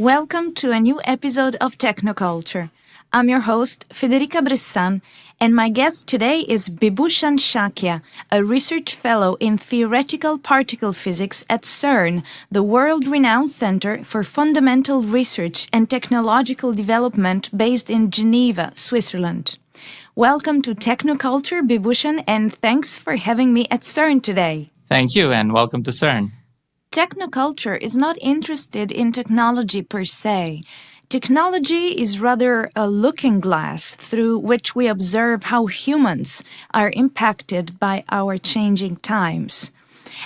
Welcome to a new episode of Technoculture. I'm your host, Federica Bressan, and my guest today is Bibhushan Shakya, a research fellow in theoretical particle physics at CERN, the world renowned center for fundamental research and technological development based in Geneva, Switzerland. Welcome to Technoculture, Bibhushan, and thanks for having me at CERN today. Thank you, and welcome to CERN. Technoculture is not interested in technology per se. Technology is rather a looking glass through which we observe how humans are impacted by our changing times.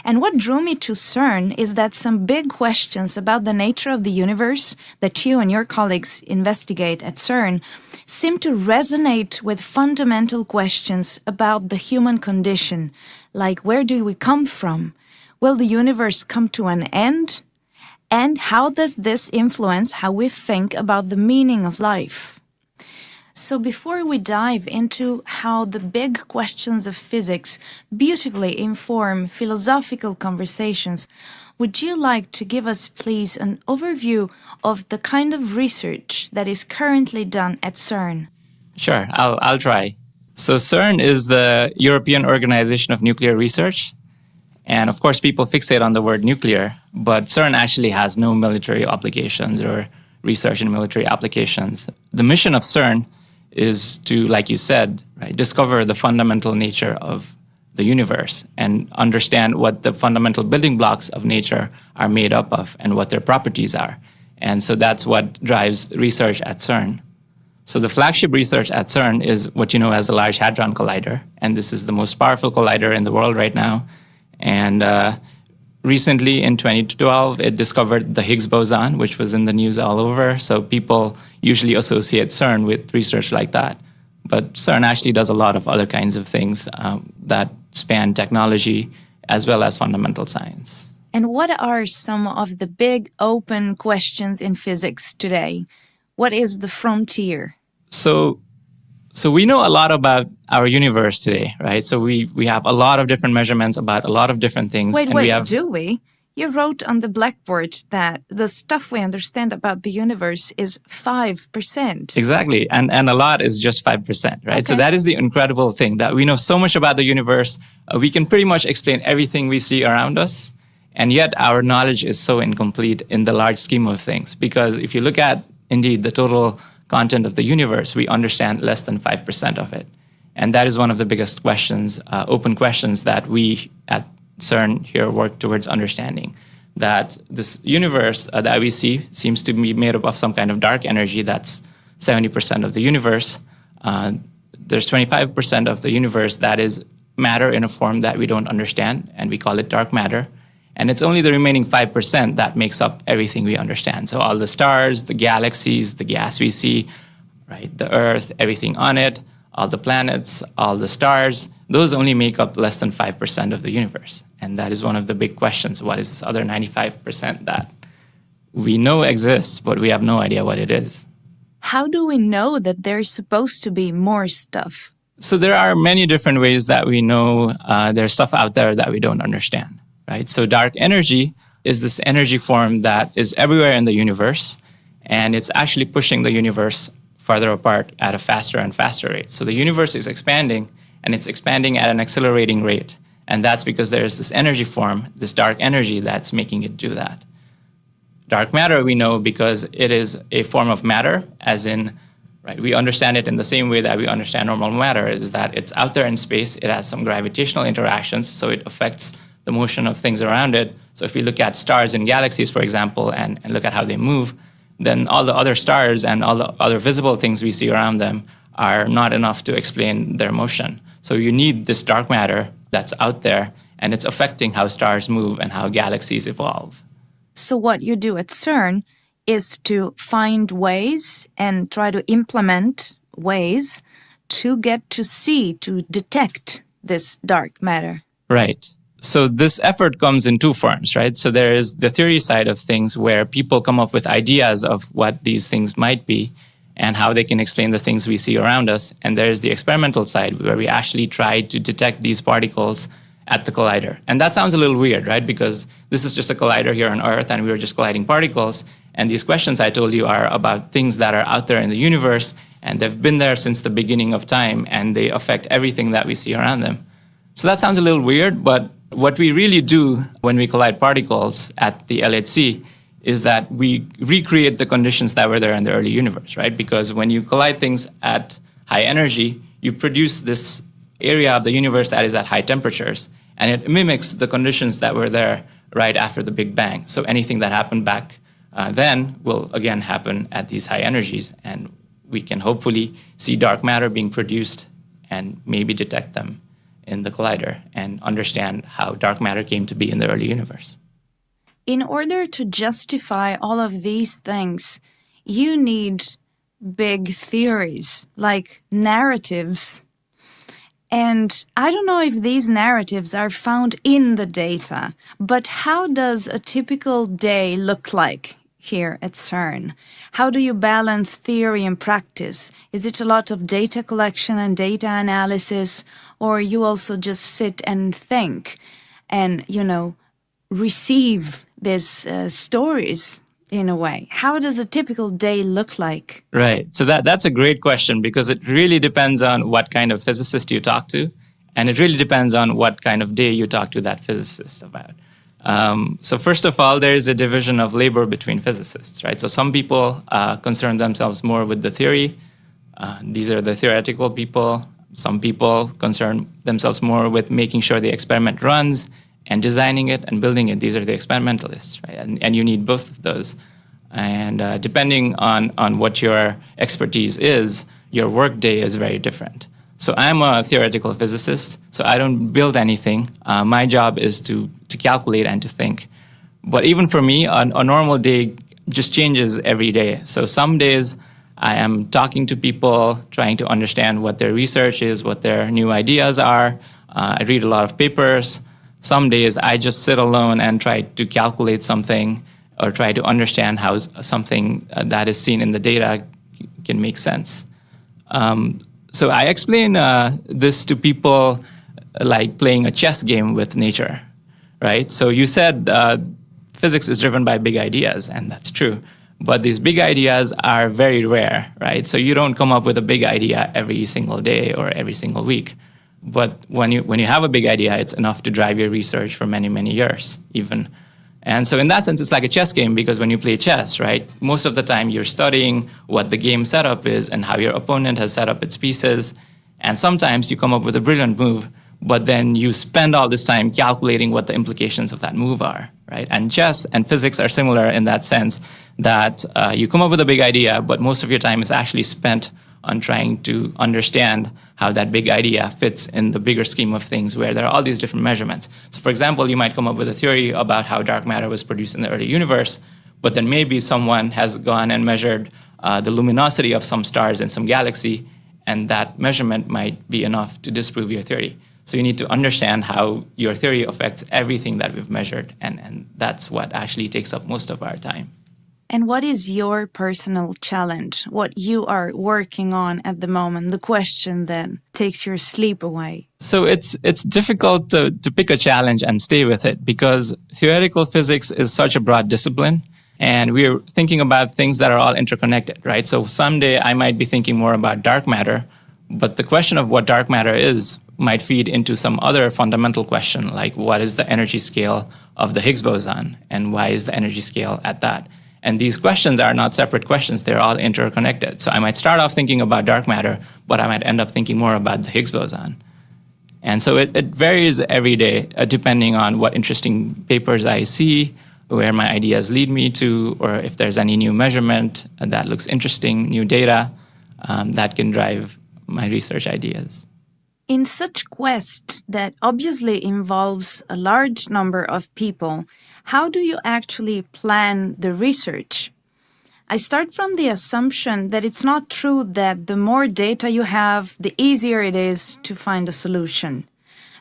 And what drew me to CERN is that some big questions about the nature of the universe that you and your colleagues investigate at CERN seem to resonate with fundamental questions about the human condition, like where do we come from? Will the universe come to an end? And how does this influence how we think about the meaning of life? So before we dive into how the big questions of physics beautifully inform philosophical conversations, would you like to give us, please, an overview of the kind of research that is currently done at CERN? Sure, I'll, I'll try. So CERN is the European Organization of Nuclear Research, and of course, people fixate on the word nuclear, but CERN actually has no military obligations or research in military applications. The mission of CERN is to, like you said, right, discover the fundamental nature of the universe and understand what the fundamental building blocks of nature are made up of and what their properties are. And so that's what drives research at CERN. So the flagship research at CERN is what you know as the Large Hadron Collider. And this is the most powerful collider in the world right now. And uh, recently in 2012, it discovered the Higgs boson, which was in the news all over. So people usually associate CERN with research like that. But CERN actually does a lot of other kinds of things um, that span technology as well as fundamental science. And what are some of the big open questions in physics today? What is the frontier? So so we know a lot about our universe today, right? So we, we have a lot of different measurements about a lot of different things. Wait, wait, we have... do we? You wrote on the blackboard that the stuff we understand about the universe is 5%. Exactly. And, and a lot is just 5%, right? Okay. So that is the incredible thing that we know so much about the universe. Uh, we can pretty much explain everything we see around us. And yet our knowledge is so incomplete in the large scheme of things. Because if you look at indeed the total content of the universe, we understand less than 5% of it. And that is one of the biggest questions, uh, open questions that we at CERN here work towards understanding. That this universe uh, that we see seems to be made up of some kind of dark energy that's 70% of the universe. Uh, there's 25% of the universe that is matter in a form that we don't understand, and we call it dark matter. And it's only the remaining 5% that makes up everything we understand. So all the stars, the galaxies, the gas we see, right, the Earth, everything on it, all the planets, all the stars, those only make up less than 5% of the universe. And that is one of the big questions. What is this other 95% that we know exists, but we have no idea what it is? How do we know that there's supposed to be more stuff? So there are many different ways that we know uh, there's stuff out there that we don't understand right? So dark energy is this energy form that is everywhere in the universe, and it's actually pushing the universe farther apart at a faster and faster rate. So the universe is expanding, and it's expanding at an accelerating rate. And that's because there's this energy form, this dark energy, that's making it do that. Dark matter we know because it is a form of matter, as in, right, we understand it in the same way that we understand normal matter, is that it's out there in space, it has some gravitational interactions, so it affects the motion of things around it. So if we look at stars and galaxies, for example, and, and look at how they move, then all the other stars and all the other visible things we see around them are not enough to explain their motion. So you need this dark matter that's out there, and it's affecting how stars move and how galaxies evolve. So what you do at CERN is to find ways and try to implement ways to get to see, to detect this dark matter. Right so this effort comes in two forms, right? So there is the theory side of things where people come up with ideas of what these things might be and how they can explain the things we see around us. And there's the experimental side where we actually try to detect these particles at the collider. And that sounds a little weird, right? Because this is just a collider here on Earth and we are just colliding particles. And these questions I told you are about things that are out there in the universe, and they've been there since the beginning of time, and they affect everything that we see around them. So that sounds a little weird, but what we really do when we collide particles at the LHC is that we recreate the conditions that were there in the early universe, right? Because when you collide things at high energy, you produce this area of the universe that is at high temperatures, and it mimics the conditions that were there right after the Big Bang. So anything that happened back uh, then will again happen at these high energies, and we can hopefully see dark matter being produced and maybe detect them in the collider and understand how dark matter came to be in the early universe. In order to justify all of these things, you need big theories, like narratives. And I don't know if these narratives are found in the data, but how does a typical day look like here at CERN? How do you balance theory and practice? Is it a lot of data collection and data analysis, or you also just sit and think and, you know, receive these uh, stories in a way? How does a typical day look like? Right. So that that's a great question because it really depends on what kind of physicist you talk to, and it really depends on what kind of day you talk to that physicist about. Um, so first of all, there is a division of labor between physicists, right? So some people uh, concern themselves more with the theory. Uh, these are the theoretical people. Some people concern themselves more with making sure the experiment runs and designing it and building it. These are the experimentalists, right? And, and you need both of those. And uh, depending on, on what your expertise is, your workday is very different. So I'm a theoretical physicist, so I don't build anything. Uh, my job is to, to calculate and to think. But even for me, a, a normal day just changes every day. So some days I am talking to people, trying to understand what their research is, what their new ideas are. Uh, I read a lot of papers some days I just sit alone and try to calculate something or try to understand how something uh, that is seen in the data can make sense. Um, so I explain uh, this to people like playing a chess game with nature, right? So you said uh, physics is driven by big ideas, and that's true. But these big ideas are very rare, right? So you don't come up with a big idea every single day or every single week. But when you when you have a big idea, it's enough to drive your research for many many years even. And so in that sense, it's like a chess game because when you play chess, right, most of the time you're studying what the game setup is and how your opponent has set up its pieces. And sometimes you come up with a brilliant move, but then you spend all this time calculating what the implications of that move are, right? And chess and physics are similar in that sense that uh, you come up with a big idea, but most of your time is actually spent on trying to understand how that big idea fits in the bigger scheme of things where there are all these different measurements. So for example, you might come up with a theory about how dark matter was produced in the early universe, but then maybe someone has gone and measured uh, the luminosity of some stars in some galaxy, and that measurement might be enough to disprove your theory. So you need to understand how your theory affects everything that we've measured, and, and that's what actually takes up most of our time. And what is your personal challenge? What you are working on at the moment? The question that takes your sleep away. So it's it's difficult to, to pick a challenge and stay with it because theoretical physics is such a broad discipline. And we're thinking about things that are all interconnected, right? So someday I might be thinking more about dark matter, but the question of what dark matter is might feed into some other fundamental question, like what is the energy scale of the Higgs boson and why is the energy scale at that? And these questions are not separate questions, they're all interconnected. So I might start off thinking about dark matter, but I might end up thinking more about the Higgs boson. And so it, it varies every day uh, depending on what interesting papers I see, where my ideas lead me to, or if there's any new measurement that looks interesting, new data um, that can drive my research ideas. In such quest that obviously involves a large number of people, how do you actually plan the research? I start from the assumption that it's not true that the more data you have, the easier it is to find a solution.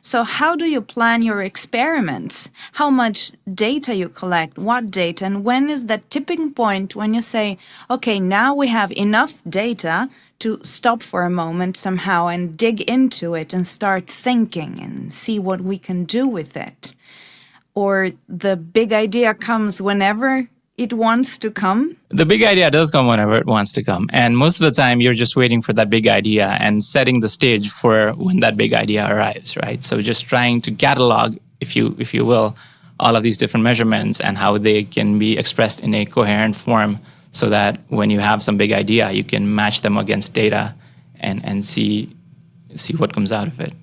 So how do you plan your experiments? How much data you collect, what data, and when is that tipping point when you say, okay, now we have enough data to stop for a moment somehow and dig into it and start thinking and see what we can do with it? Or the big idea comes whenever it wants to come? The big idea does come whenever it wants to come. And most of the time, you're just waiting for that big idea and setting the stage for when that big idea arrives, right? So just trying to catalog, if you, if you will, all of these different measurements and how they can be expressed in a coherent form so that when you have some big idea, you can match them against data and, and see, see what comes out of it.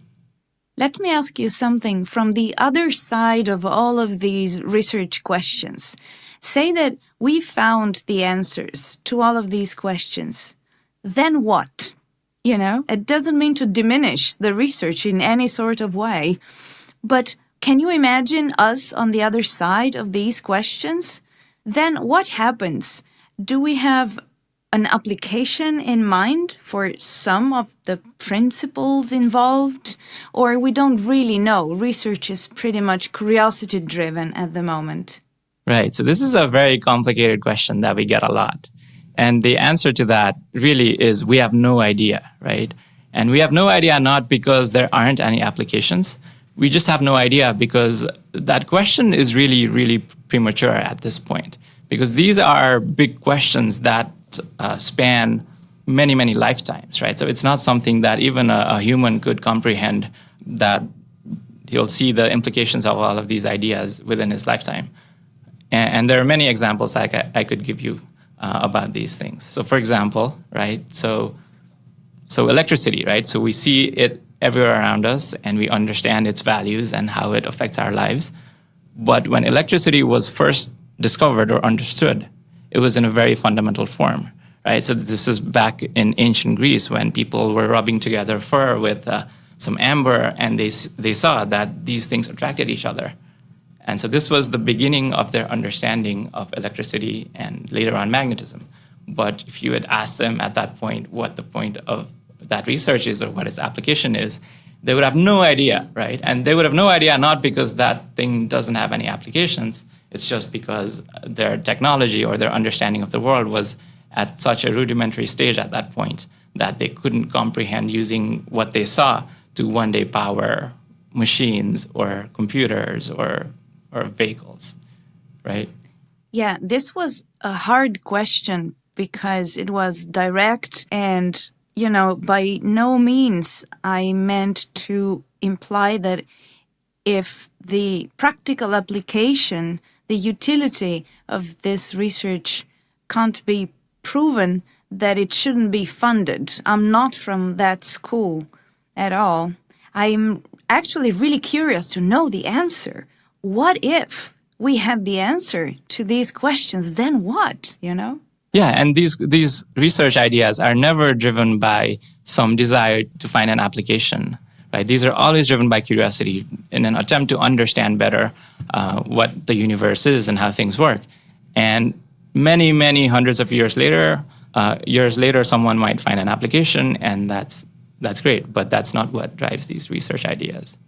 Let me ask you something from the other side of all of these research questions. Say that we found the answers to all of these questions. Then what? You know, it doesn't mean to diminish the research in any sort of way. But can you imagine us on the other side of these questions? Then what happens? Do we have an application in mind for some of the principles involved? Or we don't really know? Research is pretty much curiosity driven at the moment. Right. So this is a very complicated question that we get a lot. And the answer to that really is we have no idea, right? And we have no idea not because there aren't any applications. We just have no idea because that question is really, really premature at this point. Because these are big questions that uh, span many, many lifetimes, right? So it's not something that even a, a human could comprehend that he'll see the implications of all of these ideas within his lifetime. And, and there are many examples that I, I could give you uh, about these things. So for example, right, so, so electricity, right? So we see it everywhere around us and we understand its values and how it affects our lives. But when electricity was first discovered or understood, it was in a very fundamental form, right? So this is back in ancient Greece when people were rubbing together fur with uh, some amber and they, they saw that these things attracted each other. And so this was the beginning of their understanding of electricity and later on magnetism. But if you had asked them at that point what the point of that research is or what its application is, they would have no idea, right? And they would have no idea not because that thing doesn't have any applications, it's just because their technology or their understanding of the world was at such a rudimentary stage at that point that they couldn't comprehend using what they saw to one day power machines or computers or or vehicles, right? Yeah, this was a hard question because it was direct and, you know, by no means I meant to imply that if the practical application, the utility of this research can't be proven, that it shouldn't be funded. I'm not from that school at all. I'm actually really curious to know the answer what if we had the answer to these questions? Then what, you know? Yeah, and these these research ideas are never driven by some desire to find an application. Right? These are always driven by curiosity in an attempt to understand better uh, what the universe is and how things work. And many, many hundreds of years later, uh, years later, someone might find an application, and that's that's great. But that's not what drives these research ideas.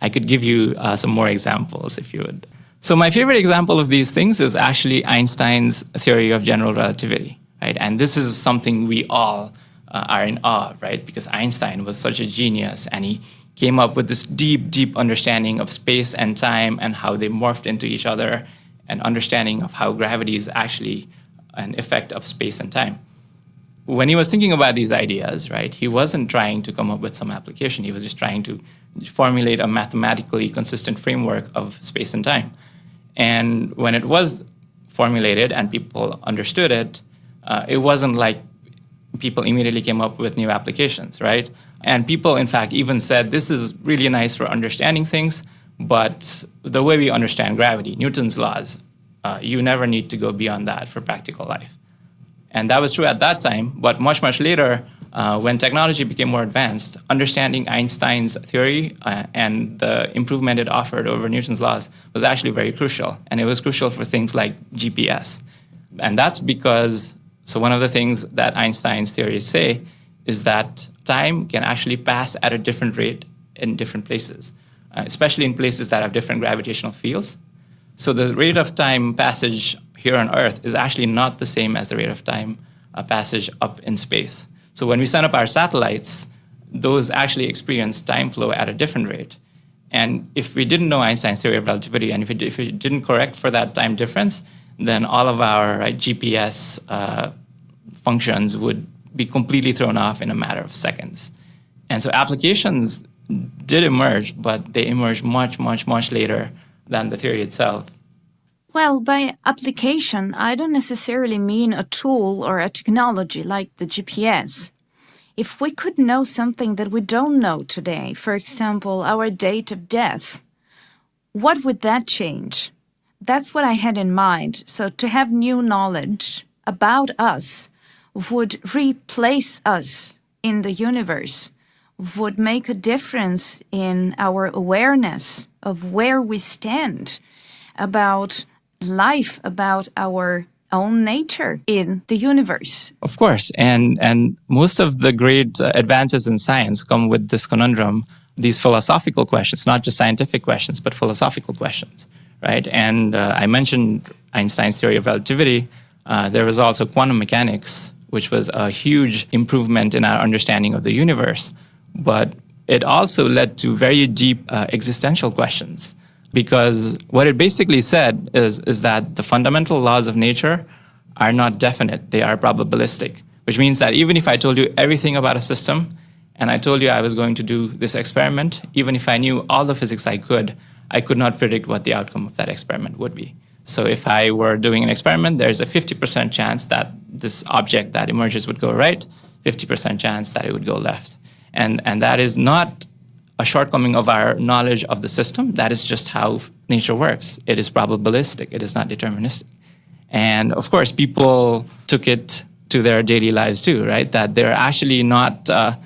I could give you uh, some more examples if you would. So my favorite example of these things is actually Einstein's theory of general relativity, right? And this is something we all uh, are in awe, right? Because Einstein was such a genius and he came up with this deep, deep understanding of space and time and how they morphed into each other and understanding of how gravity is actually an effect of space and time. When he was thinking about these ideas, right, he wasn't trying to come up with some application. He was just trying to formulate a mathematically consistent framework of space and time. And when it was formulated and people understood it, uh, it wasn't like people immediately came up with new applications, right? And people, in fact, even said this is really nice for understanding things, but the way we understand gravity, Newton's laws, uh, you never need to go beyond that for practical life. And that was true at that time, but much, much later, uh, when technology became more advanced, understanding Einstein's theory uh, and the improvement it offered over Newton's laws was actually very crucial. And it was crucial for things like GPS. And that's because, so one of the things that Einstein's theories say is that time can actually pass at a different rate in different places, uh, especially in places that have different gravitational fields. So the rate of time passage here on Earth is actually not the same as the rate of time uh, passage up in space. So when we send up our satellites, those actually experience time flow at a different rate. And if we didn't know Einstein's theory of relativity, and if it, if it didn't correct for that time difference, then all of our right, GPS uh, functions would be completely thrown off in a matter of seconds. And so applications did emerge, but they emerged much, much, much later than the theory itself. Well, by application, I don't necessarily mean a tool or a technology like the GPS. If we could know something that we don't know today, for example, our date of death, what would that change? That's what I had in mind. So to have new knowledge about us would replace us in the universe, would make a difference in our awareness of where we stand about life, about our own nature in the universe. Of course, and and most of the great uh, advances in science come with this conundrum, these philosophical questions, not just scientific questions, but philosophical questions, right? And uh, I mentioned Einstein's theory of relativity. Uh, there was also quantum mechanics, which was a huge improvement in our understanding of the universe, but it also led to very deep uh, existential questions because what it basically said is, is that the fundamental laws of nature are not definite, they are probabilistic, which means that even if I told you everything about a system and I told you I was going to do this experiment, even if I knew all the physics I could, I could not predict what the outcome of that experiment would be. So if I were doing an experiment, there's a 50% chance that this object that emerges would go right, 50% chance that it would go left. And, and that is not a shortcoming of our knowledge of the system. That is just how nature works. It is probabilistic, it is not deterministic. And of course, people took it to their daily lives too, right? That they're actually not uh,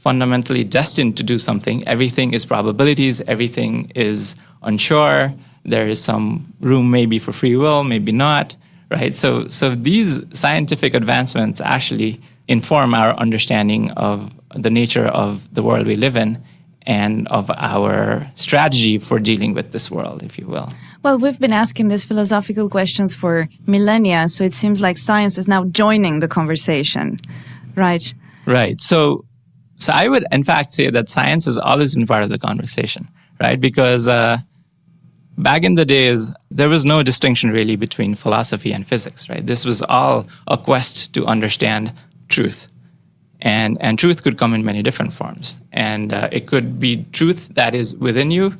fundamentally destined to do something. Everything is probabilities, everything is unsure. There is some room maybe for free will, maybe not, right? So, so these scientific advancements actually inform our understanding of the nature of the world we live in and of our strategy for dealing with this world, if you will. Well, we've been asking these philosophical questions for millennia, so it seems like science is now joining the conversation, right? Right. So, so I would, in fact, say that science has always been part of the conversation, right? Because uh, back in the days, there was no distinction really between philosophy and physics, right? This was all a quest to understand truth and, and truth could come in many different forms. And uh, it could be truth that is within you,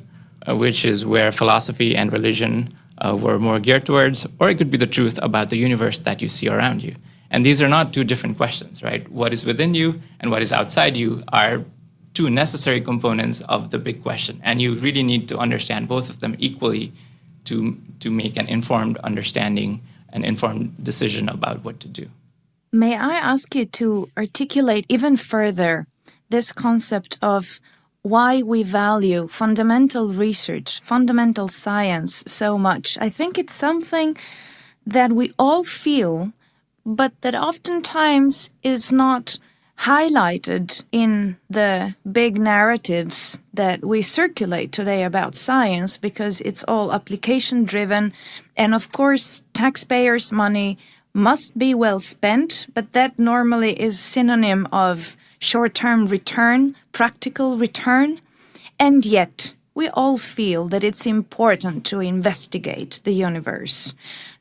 uh, which is where philosophy and religion uh, were more geared towards, or it could be the truth about the universe that you see around you. And these are not two different questions, right? What is within you and what is outside you are two necessary components of the big question. And you really need to understand both of them equally to, to make an informed understanding, an informed decision about what to do. May I ask you to articulate even further this concept of why we value fundamental research, fundamental science so much? I think it's something that we all feel, but that oftentimes is not highlighted in the big narratives that we circulate today about science because it's all application driven. And of course, taxpayers' money must be well spent, but that normally is synonym of short-term return, practical return. And yet, we all feel that it's important to investigate the universe.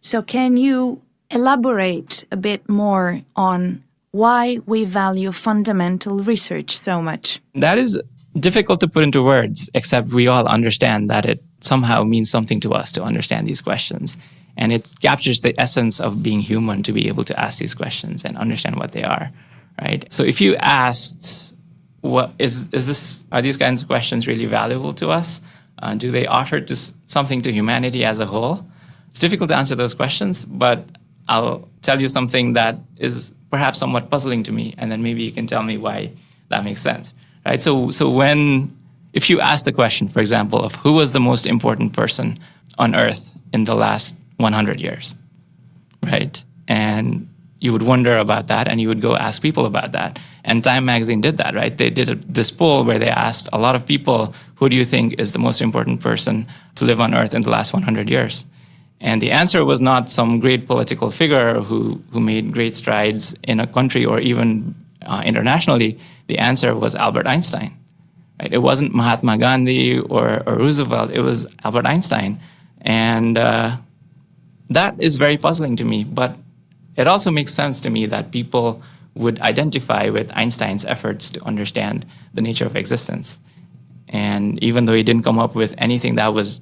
So can you elaborate a bit more on why we value fundamental research so much? That is difficult to put into words, except we all understand that it somehow means something to us to understand these questions. And it captures the essence of being human to be able to ask these questions and understand what they are, right? So if you asked, what is, is this, are these kinds of questions really valuable to us? Uh, do they offer to something to humanity as a whole? It's difficult to answer those questions, but I'll tell you something that is perhaps somewhat puzzling to me, and then maybe you can tell me why that makes sense, right? So, so when, if you ask the question, for example, of who was the most important person on Earth in the last 100 years, right? And you would wonder about that and you would go ask people about that. And Time Magazine did that, right? They did a, this poll where they asked a lot of people, who do you think is the most important person to live on Earth in the last 100 years? And the answer was not some great political figure who, who made great strides in a country or even uh, internationally. The answer was Albert Einstein. Right? It wasn't Mahatma Gandhi or, or Roosevelt, it was Albert Einstein. And uh, that is very puzzling to me. But it also makes sense to me that people would identify with Einstein's efforts to understand the nature of existence. And even though he didn't come up with anything that was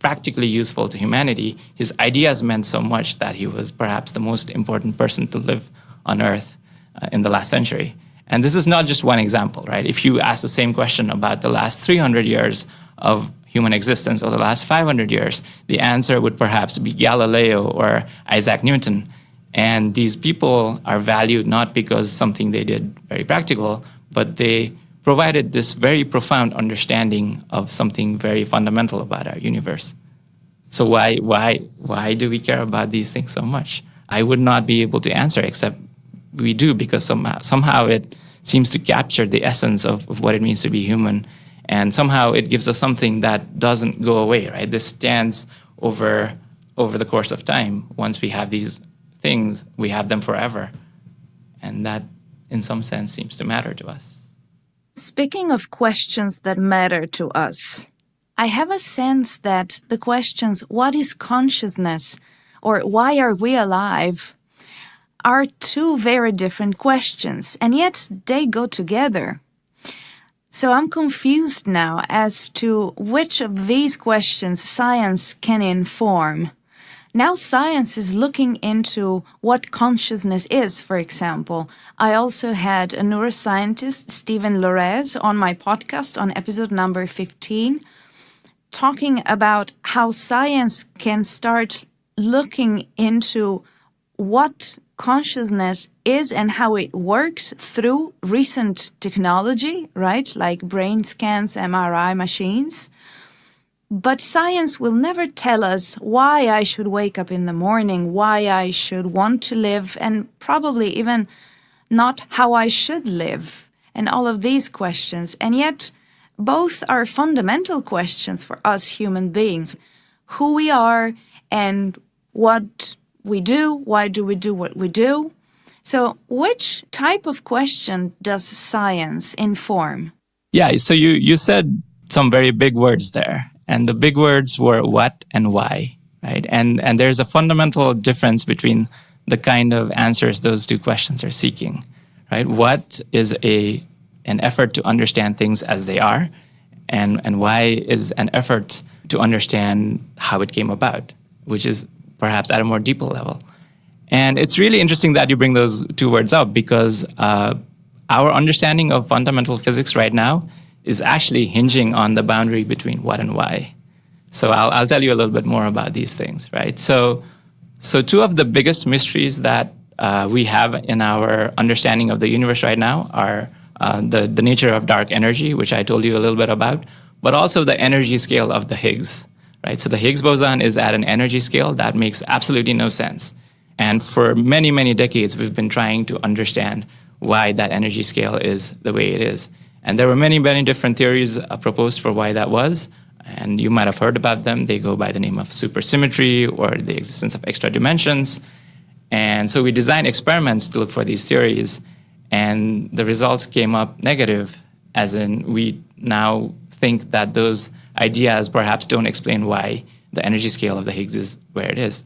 practically useful to humanity, his ideas meant so much that he was perhaps the most important person to live on Earth uh, in the last century. And this is not just one example, right? If you ask the same question about the last 300 years of human existence or the last 500 years, the answer would perhaps be Galileo or Isaac Newton. And these people are valued not because something they did very practical, but they provided this very profound understanding of something very fundamental about our universe. So why, why, why do we care about these things so much? I would not be able to answer except we do because somehow, somehow it seems to capture the essence of, of what it means to be human. And somehow it gives us something that doesn't go away, right? This stands over, over the course of time. Once we have these things, we have them forever. And that, in some sense, seems to matter to us. Speaking of questions that matter to us, I have a sense that the questions, what is consciousness or why are we alive, are two very different questions, and yet they go together. So I'm confused now as to which of these questions science can inform. Now science is looking into what consciousness is, for example. I also had a neuroscientist, Steven Laureys, on my podcast on episode number 15, talking about how science can start looking into what consciousness is and how it works through recent technology, right? Like brain scans, MRI machines. But science will never tell us why I should wake up in the morning, why I should want to live, and probably even not how I should live, and all of these questions. And yet, both are fundamental questions for us human beings. Who we are and what we do, why do we do what we do? So which type of question does science inform? Yeah, so you, you said some very big words there. And the big words were what and why, right? And, and there's a fundamental difference between the kind of answers those two questions are seeking, right? What is a, an effort to understand things as they are, and, and why is an effort to understand how it came about, which is perhaps at a more deeper level. And it's really interesting that you bring those two words up because uh, our understanding of fundamental physics right now is actually hinging on the boundary between what and why. So I'll, I'll tell you a little bit more about these things, right? So, so two of the biggest mysteries that uh, we have in our understanding of the universe right now are uh, the, the nature of dark energy, which I told you a little bit about, but also the energy scale of the Higgs, right? So the Higgs boson is at an energy scale that makes absolutely no sense. And for many, many decades, we've been trying to understand why that energy scale is the way it is. And there were many, many different theories uh, proposed for why that was. And you might have heard about them. They go by the name of supersymmetry or the existence of extra dimensions. And so we designed experiments to look for these theories. And the results came up negative, as in we now think that those ideas perhaps don't explain why the energy scale of the Higgs is where it is.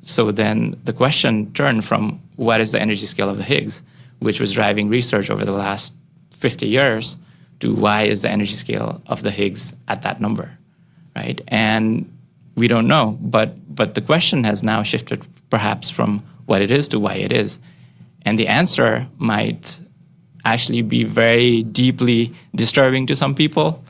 So then the question turned from what is the energy scale of the Higgs, which was driving research over the last 50 years to why is the energy scale of the Higgs at that number, right? And we don't know, but, but the question has now shifted perhaps from what it is to why it is. And the answer might actually be very deeply disturbing to some people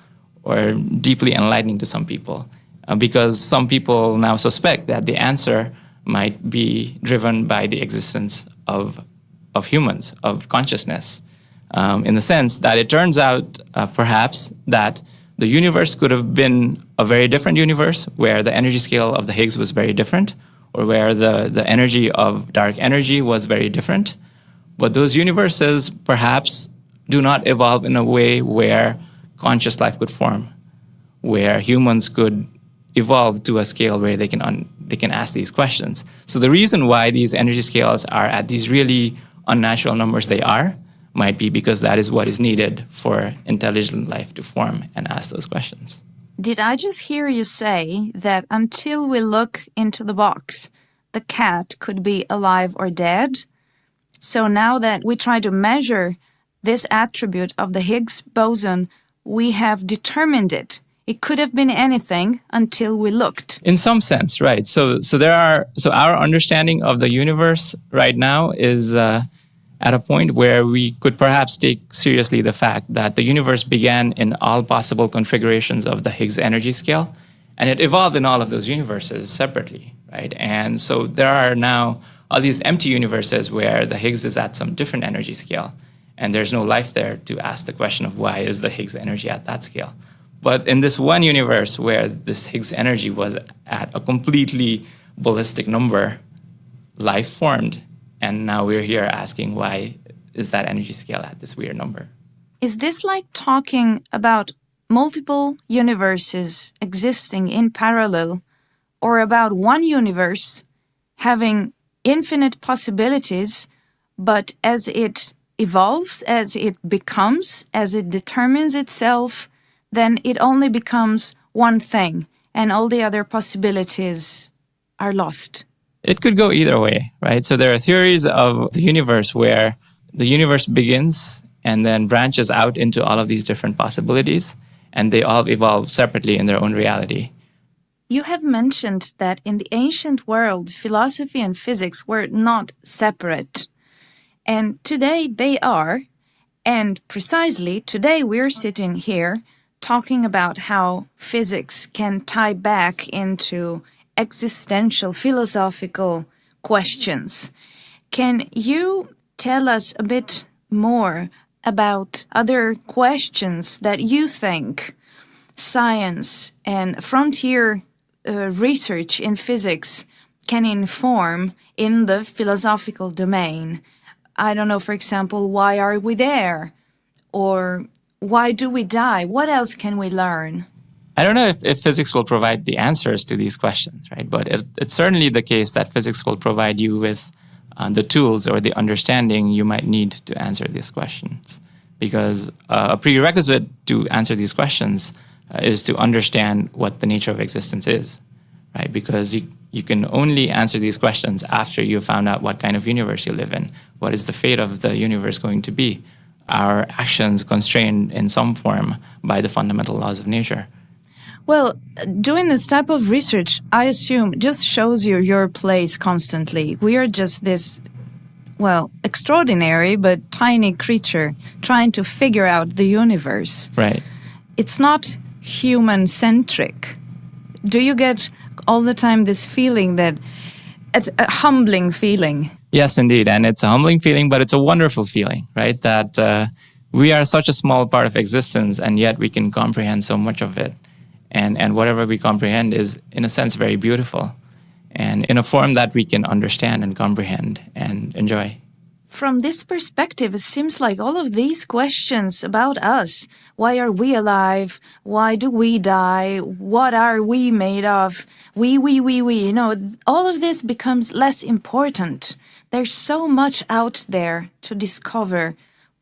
or deeply enlightening to some people. Uh, because some people now suspect that the answer might be driven by the existence of, of humans, of consciousness um, in the sense that it turns out uh, perhaps that the universe could have been a very different universe where the energy scale of the Higgs was very different or where the, the energy of dark energy was very different. But those universes perhaps do not evolve in a way where conscious life could form, where humans could evolve to a scale where they can, they can ask these questions. So the reason why these energy scales are at these really unnatural numbers they are might be because that is what is needed for intelligent life to form and ask those questions. Did I just hear you say that until we look into the box, the cat could be alive or dead. So now that we try to measure this attribute of the Higgs boson, we have determined it. It could have been anything until we looked. In some sense, right. So, so there are, so our understanding of the universe right now is uh, at a point where we could perhaps take seriously the fact that the universe began in all possible configurations of the Higgs energy scale, and it evolved in all of those universes separately, right? And so there are now all these empty universes where the Higgs is at some different energy scale, and there's no life there to ask the question of why is the Higgs energy at that scale. But in this one universe where this Higgs energy was at a completely ballistic number, life formed. And now we're here asking why is that energy scale at this weird number? Is this like talking about multiple universes existing in parallel or about one universe having infinite possibilities, but as it evolves, as it becomes, as it determines itself, then it only becomes one thing and all the other possibilities are lost. It could go either way, right? So there are theories of the universe where the universe begins and then branches out into all of these different possibilities, and they all evolve separately in their own reality. You have mentioned that in the ancient world, philosophy and physics were not separate. And today they are. And precisely today we're sitting here talking about how physics can tie back into existential philosophical questions. Can you tell us a bit more about other questions that you think science and frontier uh, research in physics can inform in the philosophical domain? I don't know, for example, why are we there? Or why do we die? What else can we learn? I don't know if, if physics will provide the answers to these questions, right? But it, it's certainly the case that physics will provide you with uh, the tools or the understanding you might need to answer these questions. Because uh, a prerequisite to answer these questions uh, is to understand what the nature of existence is, right? Because you, you can only answer these questions after you found out what kind of universe you live in. What is the fate of the universe going to be? Are actions constrained in some form by the fundamental laws of nature. Well, doing this type of research, I assume, just shows you your place constantly. We are just this, well, extraordinary but tiny creature trying to figure out the universe. Right. It's not human centric. Do you get all the time this feeling that it's a humbling feeling? Yes, indeed. And it's a humbling feeling, but it's a wonderful feeling, right? That uh, we are such a small part of existence, and yet we can comprehend so much of it and and whatever we comprehend is in a sense very beautiful and in a form that we can understand and comprehend and enjoy from this perspective, it seems like all of these questions about us why are we alive? Why do we die? What are we made of? We, we, we, we. You know, all of this becomes less important. There's so much out there to discover.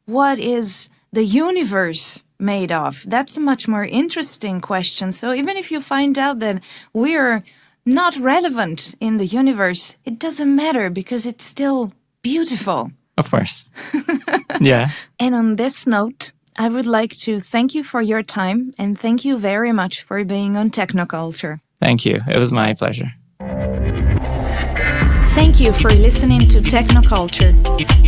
What is the universe made of? That's a much more interesting question. So even if you find out that we're not relevant in the universe, it doesn't matter because it's still beautiful. Of course. yeah. And on this note, I would like to thank you for your time and thank you very much for being on Technoculture. Thank you. It was my pleasure. Thank you for listening to Technoculture.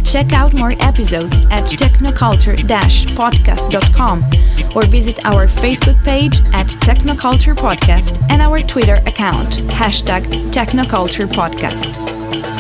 Check out more episodes at technoculture-podcast.com or visit our Facebook page at Technoculture Podcast and our Twitter account, hashtag Technoculture Podcast.